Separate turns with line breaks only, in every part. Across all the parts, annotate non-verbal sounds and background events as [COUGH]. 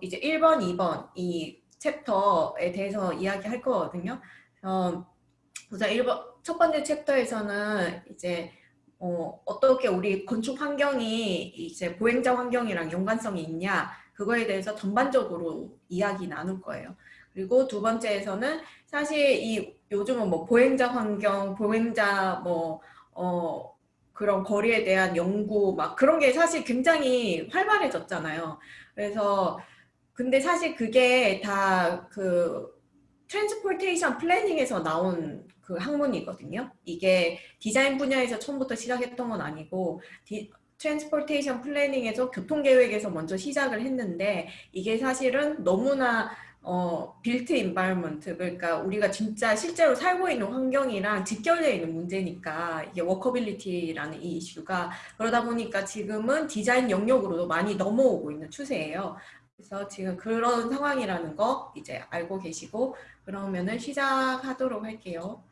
이제 1번, 2번 이 챕터에 대해서 이야기할 거거든요. 어, 우선 1번, 첫 번째 챕터에서는 이제 어, 어떻게 우리 건축 환경이 이제 보행자 환경이랑 연관성이 있냐 그거에 대해서 전반적으로 이야기 나눌 거예요. 그리고 두 번째에서는 사실 이 요즘은 뭐 보행자 환경, 보행자 뭐 어, 그런 거리에 대한 연구 막 그런 게 사실 굉장히 활발해졌잖아요. 그래서 근데 사실 그게 다 그 transportation planning에서 나온 그 학문이거든요. 이게 디자인 분야에서 처음부터 시작했던 건 아니고 디, transportation planning에서 교통계획에서 먼저 시작을 했는데 이게 사실은 너무나 어, built environment 그러니까 우리가 진짜 실제로 살고 있는 환경이랑 직결되어 있는 문제니까 이게 walkability라는 이 이슈가 그러다 보니까 지금은 디자인 영역으로도 많이 넘어오고 있는 추세예요. 그래서 지금 그런 상황이라는 거 이제 알고 계시고 그러면은 시작하도록 할게요.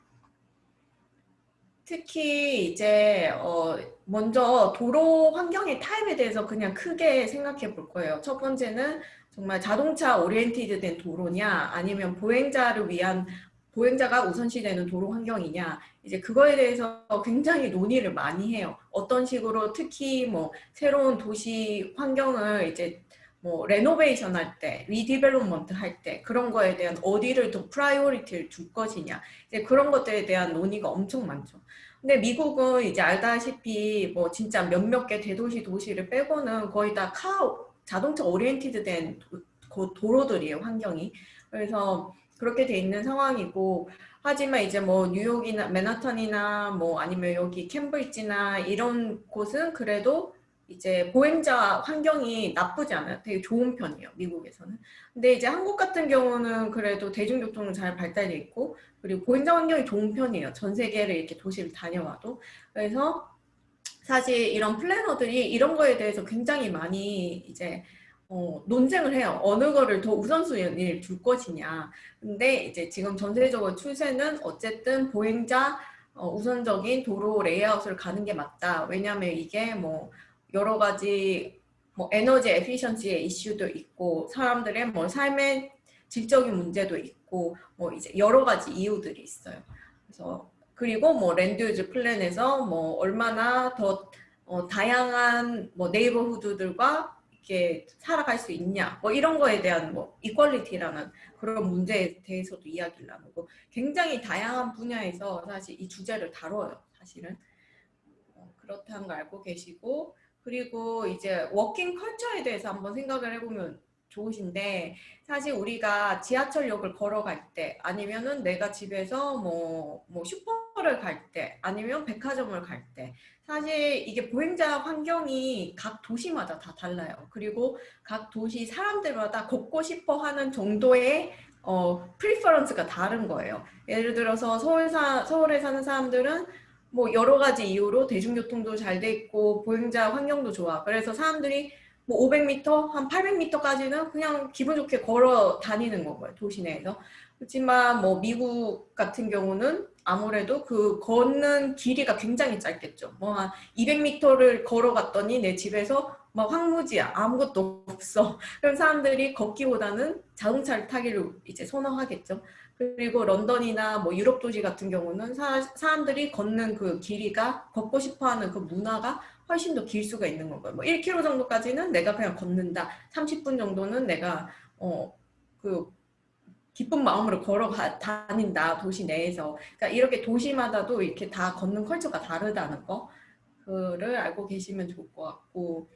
특히 이제 어 먼저 도로 환경의 타입에 대해서 그냥 크게 생각해 볼 거예요. 첫 번째는 정말 자동차 oriented 된 도로냐 아니면 보행자를 위한 보행자가 우선시되는 도로 환경이냐 이제 그거에 대해서 굉장히 논의를 많이 해요. 어떤 식으로 특히 뭐 새로운 도시 환경을 이제 뭐 renovation 할 때, redevelopment 할 때 그런 거에 대한 어디를 더 priority를 줄 것이냐 이제 그런 것들에 대한 논의가 엄청 많죠. 근데 미국은 이제 알다시피 뭐 진짜 몇몇 개 대도시 도시를 빼고는 거의 다 car, 자동차 oriented 된 도, 도로들이에요, 환경이. 그래서 그렇게 돼 있는 상황이고 하지만 이제 뭐 뉴욕이나 맨하탄이나 뭐 아니면 여기 캠브리지나 이런 곳은 그래도 이제 보행자 환경이 나쁘지 않아요. 되게 좋은 편이에요. 미국에서는. 근데 이제 한국 같은 경우는 그래도 대중교통은 잘 발달돼 있고 그리고 보행자 환경이 좋은 편이에요. 전 세계를 이렇게 도시를 다녀와도. 그래서 사실 이런 플래너들이 이런 거에 대해서 굉장히 많이 이제 어, 논쟁을 해요. 어느 거를 더 우선순위를 줄 것이냐. 근데 이제 지금 전세적으로 추세는 어쨌든 보행자 어, 우선적인 도로 레이아웃을 가는 게 맞다. 왜냐하면 이게 뭐 여러 가지 뭐 에너지 efficiency의 이슈도 있고 사람들의 뭐 삶의 질적인 문제도 있고 뭐 이제 여러 가지 이유들이 있어요. 그래서 그리고 뭐 land use plan에서 뭐 얼마나 더 어, 다양한 뭐 neighborhood들과 이렇게 살아갈 수 있냐 뭐 이런 거에 대한 뭐 equality라는 그런 문제에 대해서도 이야기를 나누고 굉장히 다양한 분야에서 사실 이 주제를 다뤄요 사실은. 어, 그렇다는 걸 알고 계시고 그리고 이제 워킹 컬처에 대해서 한번 생각을 해보면 좋으신데 사실 우리가 지하철역을 걸어갈 때 아니면은 내가 집에서 뭐, 뭐 슈퍼를 갈 때 아니면 백화점을 갈 때 사실 이게 보행자 환경이 각 도시마다 다 달라요. 그리고 각 도시 사람들마다 걷고 싶어 하는 정도의 어, preference가 다른 거예요. 예를 들어서 서울 사, 서울에 사는 사람들은 뭐 여러 가지 이유로 대중교통도 잘 돼 있고 보행자 환경도 좋아. 그래서 사람들이 뭐 500m, 한 800m까지는 그냥 기분 좋게 걸어 다니는 거고요. 도시 내에서. 그렇지만 뭐 미국 같은 경우는 아무래도 그 걷는 길이가 굉장히 짧겠죠. 뭐 한 200m를 걸어갔더니 내 집에서 막 황무지야. 아무것도 없어. [LAUGHS] 그럼 사람들이 걷기보다는 자동차를 타기를 이제 선호하겠죠. 그리고 런던이나 뭐 유럽 도시 같은 경우는 사, 사람들이 걷는 그 길이가 걷고 싶어하는 그 문화가 훨씬 더 길 수가 있는 거고요. 뭐 1km 정도까지는 내가 그냥 걷는다. 30분 정도는 내가 어그 기쁜 마음으로 걸어 다닌다 도시 내에서. 그러니까 이렇게 도시마다도 이렇게 다 걷는 컬처가 다르다는 거. 그를 알고 계시면 좋을 것 같고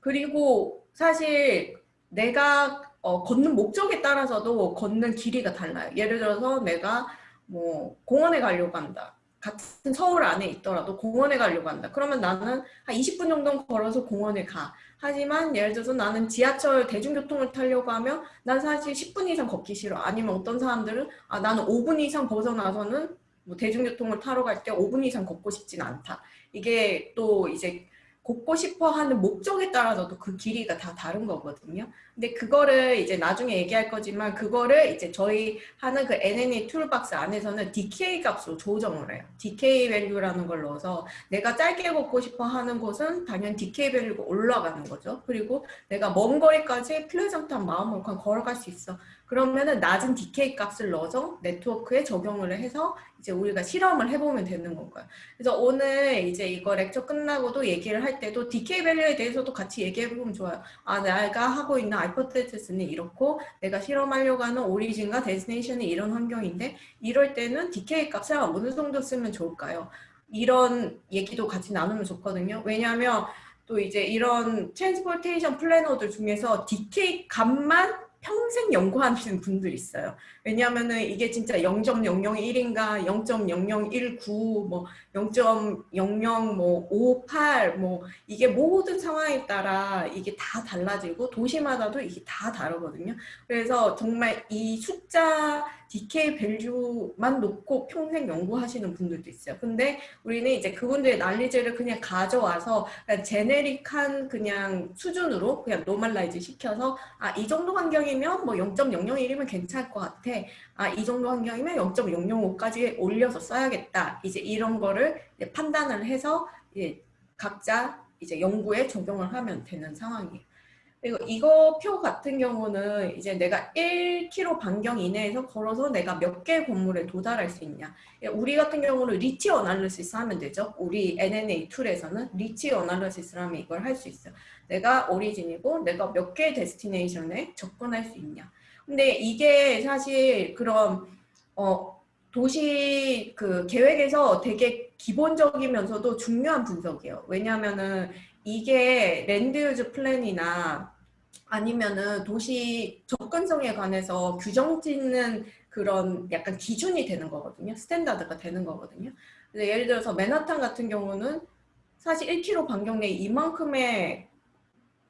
그리고 사실 내가 어, 걷는 목적에 따라서도 걷는 길이가 달라요. 예를 들어서 내가 뭐 공원에 가려고 한다. 같은 서울 안에 있더라도 공원에 가려고 한다. 그러면 나는 한 20분 정도 걸어서 공원에 가. 하지만 예를 들어서 나는 지하철 대중교통을 타려고 하면 난 사실 10분 이상 걷기 싫어. 아니면 어떤 사람들은 아 나는 5분 이상 벗어나서는 뭐 대중교통을 타러 갈 때 5분 이상 걷고 싶진 않다. 이게 또 이제 걷고 싶어 하는 목적에 따라서도 그 길이가 다 다른 거거든요. 근데 그거를 이제 나중에 얘기할 거지만 그거를 이제 저희 하는 그 UNA toolbox 안에서는 decay 값으로 조정을 해요. DK 밸류라는 걸 넣어서 내가 짧게 걷고 싶어 하는 곳은 당연히 DK 밸류가 올라가는 거죠. 그리고 내가 먼 거리까지 pleasant한 마음으로 그냥 걸어갈 수 있어. 그러면은 낮은 decay 값을 넣어서 네트워크에 적용을 해서 이제 우리가 실험을 해보면 되는 건가요. 그래서 오늘 이제 이거 lecture 끝나고도 얘기를 할 때도 DK 밸류에 대해서도 같이 얘기해보면 좋아요. 아, 내가 하고 있는 hypothesis는 이렇고 내가 실험하려고 하는 origin과 destination이 이런 환경인데 이럴 때는 decay 값을 어느 정도 쓰면 좋을까요? 이런 얘기도 같이 나누면 좋거든요. 왜냐하면 또 이제 이런 transportation planner들 중에서 decay 값만 평생 연구하시는 분들이 있어요. 왜냐하면은 이게 진짜 0.001인가 0.0019 뭐 0.00뭐58 뭐 이게 모든 상황에 따라 이게 다 달라지고 도시마다도 이게 다 다르거든요. 그래서 정말 이 숫자 DK 밸류만 놓고 평생 연구하시는 분들도 있어요. 근데 우리는 이제 그분들의 난리지를 그냥 가져와서 그냥 generic한 그냥 수준으로 그냥 normalize 시켜서 아 이 정도 환경이면 뭐 0.001이면 괜찮을 것 같아. 아, 이 정도 환경이면 0.005까지 올려서 써야겠다. 이제 이런 거를 이제 판단을 해서 이제 각자 이제 연구에 적용을 하면 되는 상황이에요. 그리고 이거 표 같은 경우는 이제 내가 1km 반경 이내에서 걸어서 내가 몇 개 건물에 도달할 수 있냐. 우리 같은 경우는 reach analysis 하면 되죠. 우리 UNA 툴에서는 reach analysis를 하면 이걸 할 수 있어요. 내가 origin이고 내가 몇 개의 destination에 접근할 수 있냐. 근데 이게 사실 그런 어 도시 그 계획에서 되게 기본적이면서도 중요한 분석이에요. 왜냐하면은 이게 land use plan이나 아니면은 도시 접근성에 관해서 규정 짓는 그런 약간 기준이 되는 거거든요. standard가 되는 거거든요. 예를 들어서 맨하탄 같은 경우는 사실 1km 반경 내에 이만큼의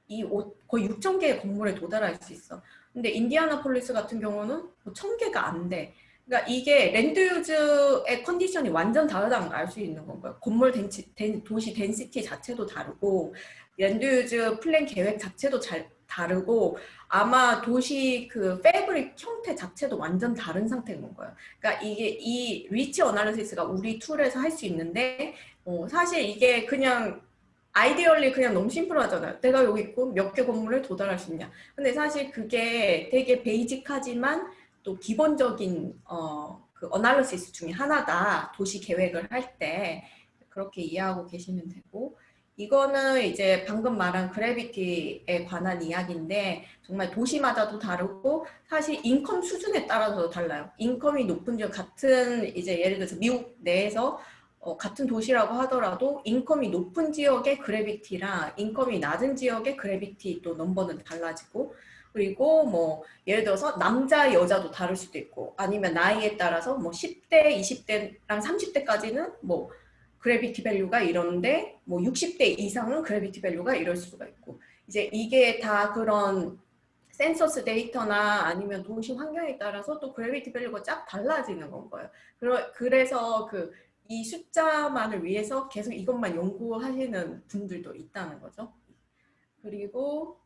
이 거의 6천 개의 건물에 도달할 수 있어. 근데 인디아나폴리스 같은 경우는 뭐 1000개가 안 돼. 그러니까 이게 land use의 컨디션이 완전 다르다는 걸 알 수 있는 건가요? 건물 densi, den, 도시 density 자체도 다르고 land use plan 계획 자체도 잘 다르고 아마 도시 그 fabric 형태 자체도 완전 다른 상태인 건가요? 그러니까 이게 이 reach analysis가 우리 툴에서 할 수 있는데 어, 사실 이게 그냥 ideally 그냥 너무 심플하잖아요. 내가 여기 있고 몇 개 건물에 도달할 수 있냐. 근데 사실 그게 되게 basic하지만 또 기본적인 어, 그 analysis 중에 하나다. 도시 계획을 할 때 그렇게 이해하고 계시면 되고 이거는 이제 방금 말한 gravity에 관한 이야기인데 정말 도시마다도 다르고 사실 income 수준에 따라서도 달라요. income이 높은 지역 같은 이제 예를 들어서 미국 내에서 어, 같은 도시라고 하더라도 income이 높은 지역의 gravity랑 income이 낮은 지역의 gravity 또 넘버는 달라지고 그리고 뭐 예를 들어서 남자 여자도 다를 수도 있고 아니면 나이에 따라서 뭐 10대 20대랑 30대까지는 뭐 gravity value가 이런데 뭐 60대 이상은 gravity value가 이럴 수가 있고 이제 이게 다 그런 센서스 데이터나 아니면 도시 환경에 따라서 또 gravity value가 쫙 달라지는 건 거예요. 그래서 그 이 숫자만을 위해서 계속 이것만 연구하시는 분들도 있다는 거죠. 그리고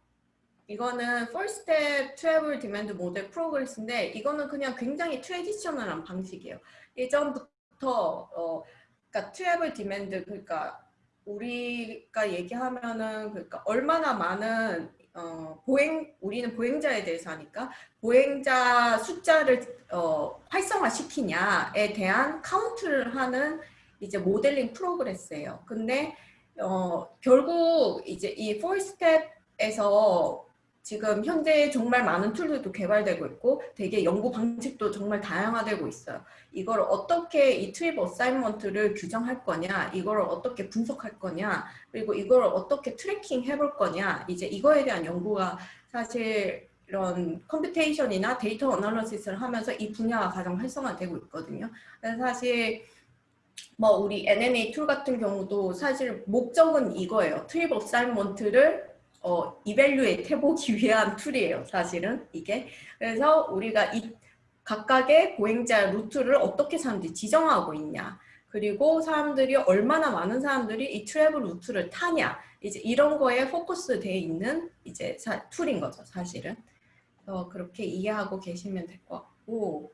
이거는 Four Step Travel Demand Model Progress인데 이거는 그냥 굉장히 traditional한 방식이에요. 예전부터 어, 그러니까 travel demand 그러니까 우리가 얘기하면은 그러니까 얼마나 많은 어, 보행 우리는 보행자에 대해서 하니까 보행자 숫자를 어, 활성화시키냐에 대한 카운트를 하는 이제 모델링 progress예요. 근데 어, 결국 이제 이 four step에서 지금 현재 정말 많은 툴들도 개발되고 있고 되게 연구 방식도 정말 다양화되고 있어요. 이걸 어떻게 이 trip assignment를 규정할 거냐, 이걸 어떻게 분석할 거냐, 그리고 이걸 어떻게 tracking 해볼 거냐, 이제 이거에 대한 연구가 사실 이런 computation이나 데이터 analysis를 하면서 이 분야가 가장 활성화되고 있거든요. 그래서 사실 뭐 우리 UNA 툴 같은 경우도 사실 목적은 이거예요. trip assignment를 어, evaluate 해보기 위한 툴이에요. 사실은 이게. 그래서 우리가 이 각각의 보행자 루트를 어떻게 사람들이 지정하고 있냐. 그리고 사람들이 얼마나 많은 사람들이 이 travel 루트를 타냐 이제 이런 거에 포커스 돼 있는 이제 사, 툴인 거죠 사실은 그래서 그렇게 이해하고 계시면 될 것 같고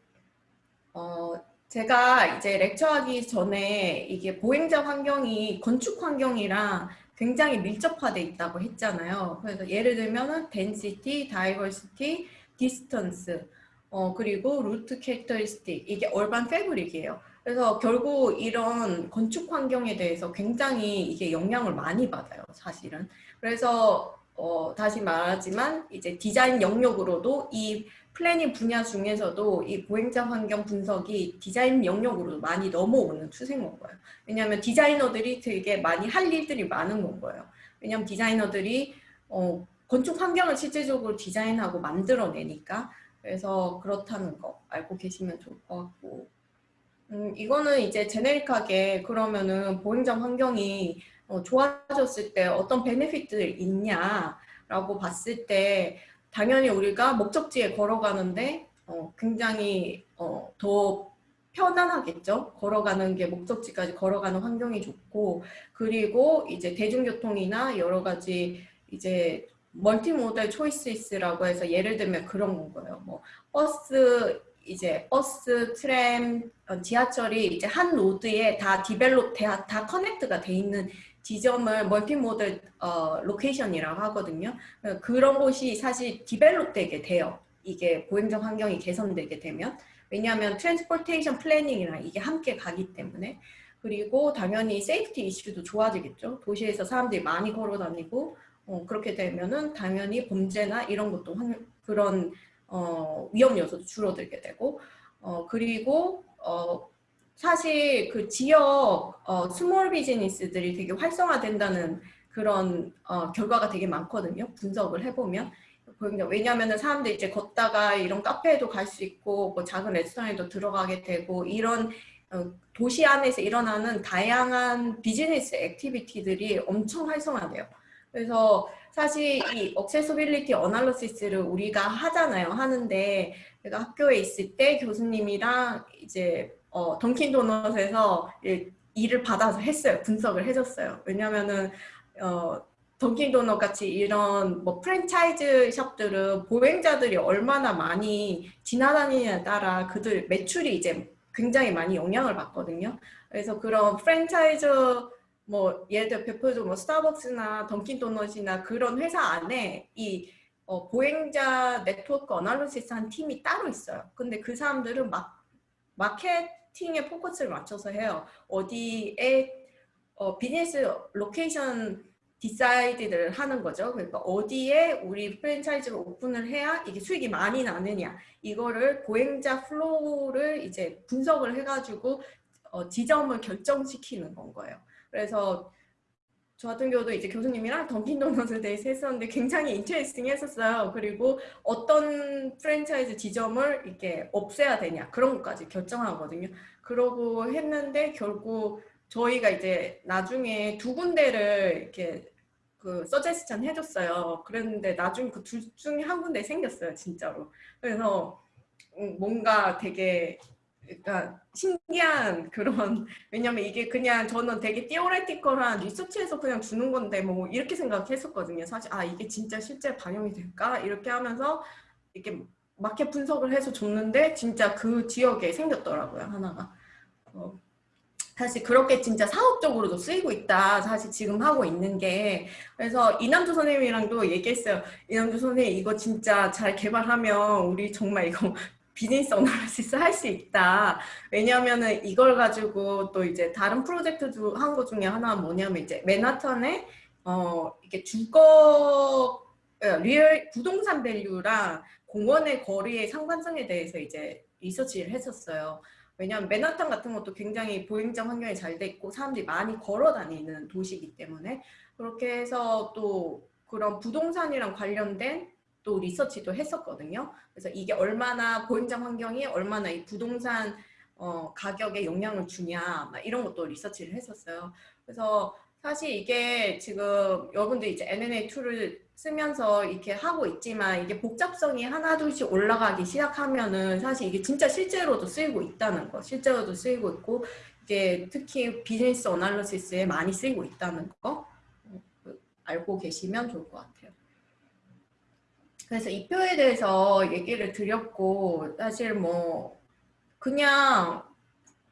어 제가 이제 렉처하기 전에 이게 보행자 환경이 건축 환경이랑 굉장히 밀접화돼 있다고 했잖아요. 그래서 예를 들면은 density, diversity, distance, 어, 그리고 route characteristic 이게 얼반 패브릭이에요. 그래서 결국 이런 건축 환경에 대해서 굉장히 이게 영향을 많이 받아요, 사실은. 그래서 어, 다시 말하지만 이제 디자인 영역으로도 이 planning 분야 중에서도 이 보행자 환경 분석이 디자인 영역으로 많이 넘어오는 추세인 거예요. 왜냐하면 디자이너들이 되게 많이 할 일들이 많은 건 거예요. 왜냐하면 디자이너들이 어, 건축 환경을 실질적으로 디자인하고 만들어내니까 그래서 그렇다는 거 알고 계시면 좋을 것 같고 음, 이거는 이제 generic하게 그러면은 보행자 환경이 어, 좋아졌을 때 어떤 benefit들이 있냐라고 봤을 때 당연히 우리가 목적지에 걸어가는데 어, 굉장히 어, 더 편안하겠죠. 걸어가는 게 목적지까지 걸어가는 환경이 좋고 그리고 이제 대중교통이나 여러 가지 이제 multimodal choice라고 해서 예를 들면 그런 거예요. 뭐 버스 이제 버스, 트램, 어, 지하철이 이제 한 노드에 다 develop 다, 다 connect가 돼 있는 지점을 multimodal 어, location이라고 하거든요. 그런 곳이 사실 develop 되게 돼요. 이게 보행자 환경이 개선되게 되면 왜냐하면 transportation planning이랑 이게 함께 가기 때문에 그리고 당연히 safety issue도 좋아지겠죠. 도시에서 사람들이 많이 걸어 다니고 어, 그렇게 되면은 당연히 범죄나 이런 것도 환, 그런 어, 위험 요소도 줄어들게 되고 어, 그리고 어, 사실 그 지역 어, small business들이 되게 활성화된다는 그런 어, 결과가 되게 많거든요. 분석을 해보면. 왜냐하면 사람들이 이제 걷다가 이런 카페에도 갈 수 있고 뭐 작은 레스토랑에도 들어가게 되고 이런 어, 도시 안에서 일어나는 다양한 business activity들이 엄청 활성화돼요. 그래서 사실 이 accessibility analysis를 우리가 하잖아요. 하는데 제가 학교에 있을 때 교수님이랑 이제 어, 던킨 도넛에서 일을 받아서 했어요. 분석을 해줬어요. 왜냐면은 어, 던킨 도넛 같이 이런 뭐 프랜차이즈 샵들은 보행자들이 얼마나 많이 지나다니냐에 따라 그들 매출이 이제 굉장히 많이 영향을 받거든요. 그래서 그런 프랜차이즈 뭐 예를 들어 대표적으로 뭐 스타벅스나 던킨 도넛이나 그런 회사 안에 이 어, 보행자 network analysis 한 팀이 따로 있어요. 근데 그 사람들은 막 마케팅에 포커스를 맞춰서 해요. 어디에 어, business location decide를 하는 거죠. 그러니까 어디에 우리 프랜차이즈를 오픈을 해야 이게 수익이 많이 나느냐 이거를 보행자 flow를 이제 분석을 해가지고 어, 지점을 결정시키는 건 거예요. 그래서 저 같은 경우도 이제 교수님이랑 던킨도넛에 대해서 했었는데 굉장히 인터레스팅 했었어요. 그리고 어떤 프랜차이즈 지점을 이렇게 없애야 되냐 그런 것까지 결정하거든요. 그러고 했는데 결국 저희가 이제 나중에 두 군데를 이렇게 그 서제스천 해줬어요. 그랬는데 나중에 그 둘 중에 한 군데 생겼어요, 진짜로. 그래서 음, 뭔가 되게 그러니까 신기한 그런 [LAUGHS] 왜냐면 이게 그냥 저는 되게 띠오레티컬한 리서치에서 그냥 주는 건데 뭐 이렇게 생각했었거든요. 사실 아 이게 진짜 실제 반영이 될까 이렇게 하면서 이렇게 마켓 분석을 해서 줬는데 진짜 그 지역에 생겼더라고요 하나가. 어, 사실 그렇게 진짜 사업적으로도 쓰이고 있다. 사실 지금 하고 있는 게. 그래서 이남주 선생님이랑도 얘기했어요. 이남주 선생님 이거 진짜 잘 개발하면 우리 정말 이거 비즈니스 어널리시스 [LAUGHS] 할 수 있다. 왜냐하면은 이걸 가지고 또 이제 다른 프로젝트도 한것 중에 하나가 뭐냐면 이제 맨하탄에 어 이게 주거 어, real 부동산 value랑 공원의 거리의 상관성에 대해서 이제 research를 했었어요. 왜냐하면 맨하탄 같은 것도 굉장히 보행자 환경이 잘 돼 있고 사람들이 많이 걸어 다니는 도시이기 때문에 그렇게 해서 또 그런 부동산이랑 관련된 또 research도 했었거든요. 그래서 이게 얼마나 보행자 환경이 얼마나 이 부동산 어, 가격에 영향을 주냐 이런 것도 research를 했었어요. 그래서 사실 이게 지금 여러분들 이제 NNA 툴을 쓰면서 이렇게 하고 있지만 이게 복잡성이 하나둘씩 올라가기 시작하면은 사실 이게 진짜 실제로도 쓰이고 있다는 거 실제로도 쓰이고 있고 이게 특히 business analysis에 많이 쓰이고 있다는 거 어, 알고 계시면 좋을 것 같아요. 그래서 이 표에 대해서 얘기를 드렸고 사실 뭐 그냥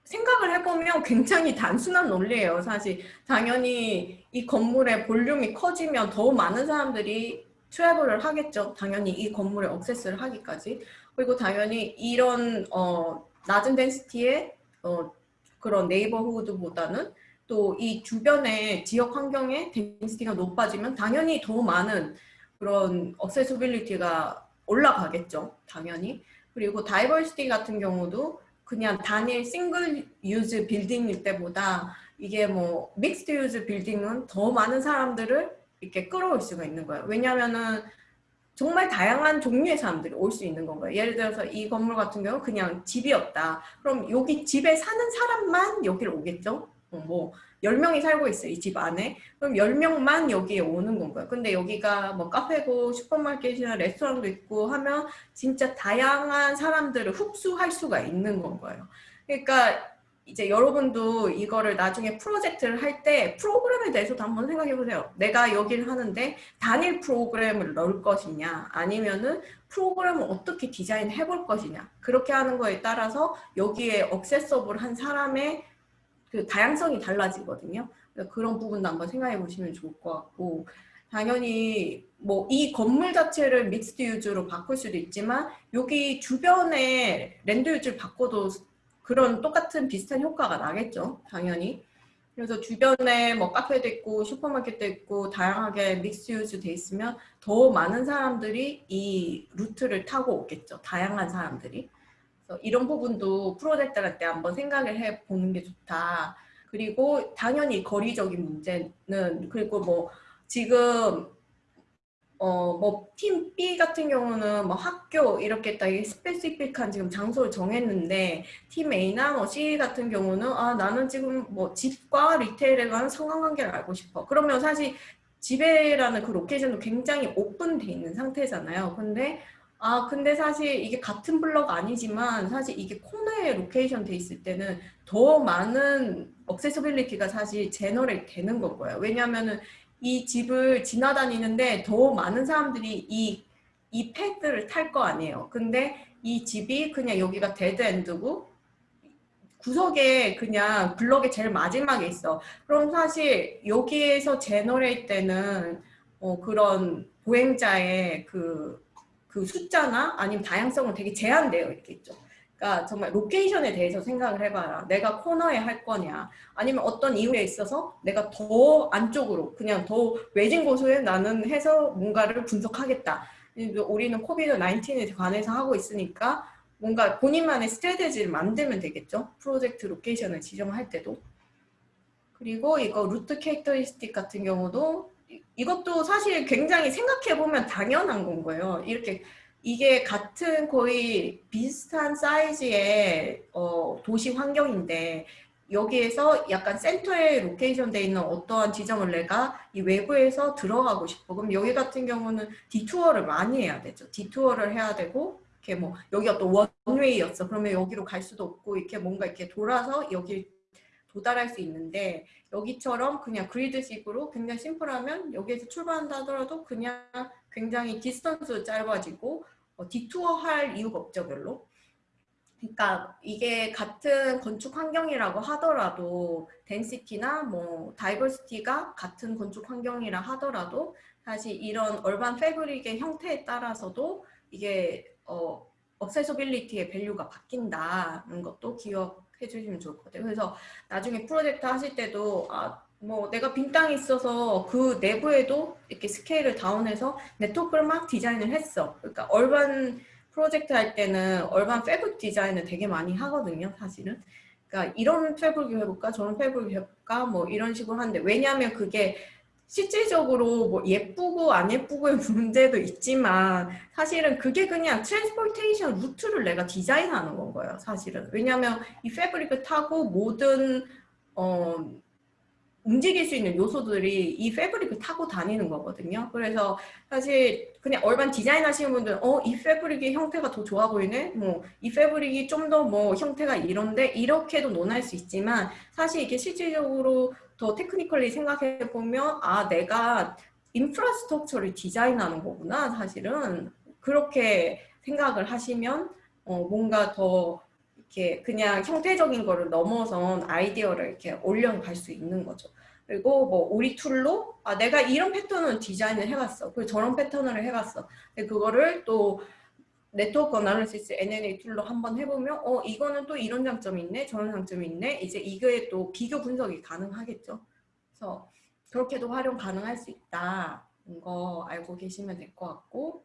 생각을 해보면 굉장히 단순한 논리예요. 사실 당연히 이 건물의 볼륨이 커지면 더 많은 사람들이 travel을 하겠죠. 당연히 이 건물에 access를 하기까지. 그리고 당연히 이런 어, 낮은 density의 어, 그런 neighborhood보다는 또 이 주변의 지역 환경의 density가 높아지면 당연히 더 많은 그런 accessibility가 올라가겠죠. 당연히. 그리고 diversity 같은 경우도 그냥 단일 single use building일 때보다 이게 뭐 mixed use building은 더 많은 사람들을 이렇게 끌어올 수가 있는 거예요. 왜냐면은 정말 다양한 종류의 사람들이 올 수 있는 거예요. 예를 들어서 이 건물 같은 경우 그냥 집이었다. 그럼 여기 집에 사는 사람만 여기를 오겠죠. 어, 뭐 10명이 살고 있어요. 이 집 안에. 그럼 10명만 여기에 오는 거예요. 근데 여기가 뭐 카페고 슈퍼마켓이나 레스토랑도 있고 하면 진짜 다양한 사람들을 흡수할 수가 있는 건가요. 그러니까 이제 여러분도 이거를 나중에 프로젝트를 할 때 프로그램에 대해서도 한번 생각해 보세요. 내가 여기를 하는데 단일 프로그램을 넣을 것이냐 아니면은 프로그램을 어떻게 디자인해 볼 것이냐 그렇게 하는 거에 따라서 여기에 억세서블한 사람의 그 다양성이 달라지거든요. 그런 부분도 한번 생각해 보시면 좋을 것 같고 당연히 뭐 이 건물 자체를 mixed use로 바꿀 수도 있지만 여기 주변에 land use를 바꿔도 그런 똑같은 비슷한 효과가 나겠죠. 당연히. 그래서 주변에 뭐 카페도 있고 슈퍼마켓도 있고 다양하게 mix use 돼 있으면 더 많은 사람들이 이 루트를 타고 오겠죠. 다양한 사람들이. 그래서 이런 부분도 프로젝트할 때 한번 생각을 해보는 게 좋다. 그리고 당연히 거리적인 문제는 그리고 뭐 지금 어, 뭐, team B 같은 경우는 뭐 학교 이렇게 딱 specific한 지금 장소를 정했는데, team A나 뭐 C 같은 경우는, 아, 나는 지금 뭐 집과 retail에 관한 상관관계를 알고 싶어. 그러면 사실 집에라는 그 location도 굉장히 오픈돼 있는 상태잖아요. 근데, 아, 근데 사실 이게 같은 블럭 아니지만, 사실 이게 코너에 location 돼 있을 때는 더 많은 accessibility가 사실 generate 되는 거고요. 왜냐면은 이 집을 지나다니는데 더 많은 사람들이 이, 이 path를 탈 거 아니에요. 근데 이 집이 그냥 여기가 dead end고 구석에 그냥 블럭의 제일 마지막에 있어. 그럼 사실 여기에서 generate 되는 어, 그런 보행자의 그, 그 숫자나 아니면 다양성은 되게 제한되어 있겠죠. 그러니까 정말 location에 대해서 생각을 해봐라. 내가 코너에 할 거냐 아니면 어떤 이유에 있어서 내가 더 안쪽으로 그냥 더 외진 곳에 나는 해서 뭔가를 분석하겠다. 우리는 COVID 19에 관해서 하고 있으니까 뭔가 본인만의 strategy를 만들면 되겠죠. project location을 지정할 때도. 그리고 이거 route characteristic 같은 경우도 이것도 사실 굉장히 생각해보면 당연한 건 거예요. 이렇게 이게 같은 거의 비슷한 사이즈의 어, 도시 환경인데 여기에서 약간 센터에 location 돼 있는 어떠한 지점을 내가 이 외부에서 들어가고 싶어. 그럼 여기 같은 경우는 detour를 많이 해야 되죠. detour를 해야 되고 이렇게 뭐 여기가 또 one way였어. 그러면 여기로 갈 수도 없고 이렇게 뭔가 이렇게 돌아서 여기 도달할 수 있는데 여기처럼 그냥 grid식으로 굉장히 심플하면 여기에서 출발한다 하더라도 그냥 굉장히 distance 짧아지고 어, detour 할 이유가 없죠 별로. 그러니까 이게 같은 건축 환경이라고 하더라도 density나 뭐 diversity가 같은 건축 환경이라 하더라도 사실 이런 urban fabric의 형태에 따라서도 이게 어, accessibility의 value가 바뀐다는 것도 기억 해 주시면 좋을 것 같아요. 그래서 나중에 프로젝트 하실 때도 아, 뭐 내가 빈 땅이 있어서 그 내부에도 이렇게 스케일을 다운해서 네트워크를 막 디자인을 했어. 그러니까 urban 프로젝트 할 때는 urban fabric 디자인을 되게 많이 하거든요, 사실은. 그러니까 이런 fabric 해볼까, 저런 fabric 해볼까, 뭐 이런 식으로 하는데 왜냐하면 그게 실질적으로 뭐 예쁘고 안 예쁘고의 [LAUGHS] 문제도 있지만 사실은 그게 그냥 transportation 루트를 내가 디자인하는 건 거예요, 사실은. 왜냐하면 이 fabric을 타고 모든 어 움직일 수 있는 요소들이 이 fabric을 타고 다니는 거거든요. 그래서 사실 그냥 urban 디자인 하시는 분들은 어, 이 fabric의 형태가 더 좋아 보이네? 뭐, 이 fabric이 좀 더 뭐 형태가 이런데? 이렇게도 논할 수 있지만 사실 이게 실질적으로 더 technically 생각해 보면 아, 내가 infrastructure를 디자인하는 거구나, 사실은. 그렇게 생각을 하시면 어, 뭔가 더 이렇게 그냥 형태적인 거를 넘어선 아이디어를 이렇게 올려갈 수 있는 거죠. 그리고 뭐 우리 tool로 아 내가 이런 패턴을 디자인을 해봤어. 그리고 저런 패턴을 해봤어. 근데 그거를 또 네트워크 어나리시스 NNA 툴로 한번 해보면 어 이거는 또 이런 장점이 있네 저런 장점이 있네 이제 이거에 또 비교 분석이 가능하겠죠. 그래서 그렇게도 활용 가능할 수 있다. 거 알고 계시면 될 것 같고